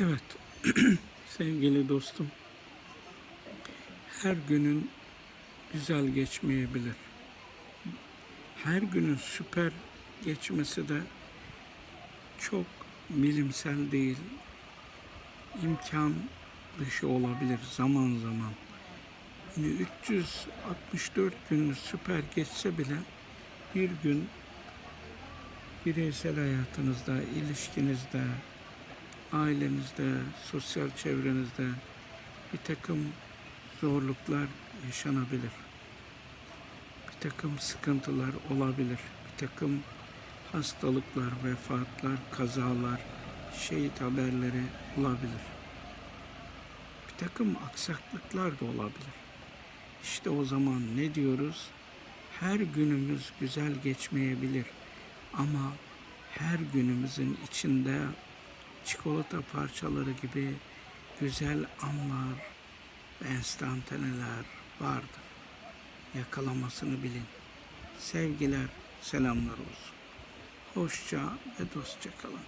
Evet, sevgili dostum, her günün güzel geçmeyebilir. Her günün süper geçmesi de çok bilimsel değil, imkan dışı olabilir zaman zaman. Yani 364 gün süper geçse bile bir gün bireysel hayatınızda, ilişkinizde, ailenizde, sosyal çevrenizde bir takım zorluklar yaşanabilir. Bir takım sıkıntılar olabilir. Bir takım hastalıklar, vefatlar, kazalar, şehit haberleri olabilir. Bir takım aksaklıklar da olabilir. İşte o zaman ne diyoruz? Her günümüz güzel geçmeyebilir ama her günümüzün içinde çikolata parçaları gibi güzel anlar ve enstantaneler vardır. Yakalamasını bilin. Sevgiler, selamlar olsun. Hoşça ve dostça kalın.